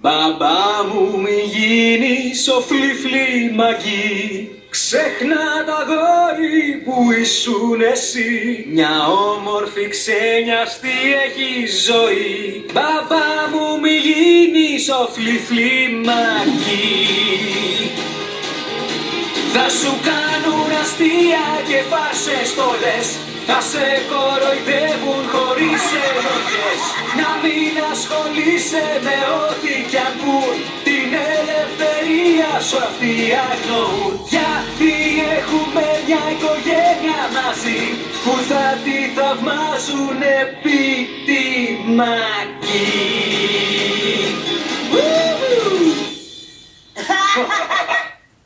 Μπαμπά μου μη γίνεις ο φλιφλι μαγί. Ξέχνα τα γόρι που ήσουν εσύ. Μια όμορφη ξένιαστη έχει ζωή. Μπαμπά μου μη γίνεις ο φλιφλι μαγί. Θα σου κάνουν αστεία και φάσες στολές. Θα σε κοροϊδεύουν χωρίς ενοχές Να μην ασχολείσαι με ό,τι κι ακούν. Την ελευθερία σου αυτοί αγνοούν. Γιατί έχουμε μια οικογένεια μαζί Που θα τη θαυμάζουν επί τη μακή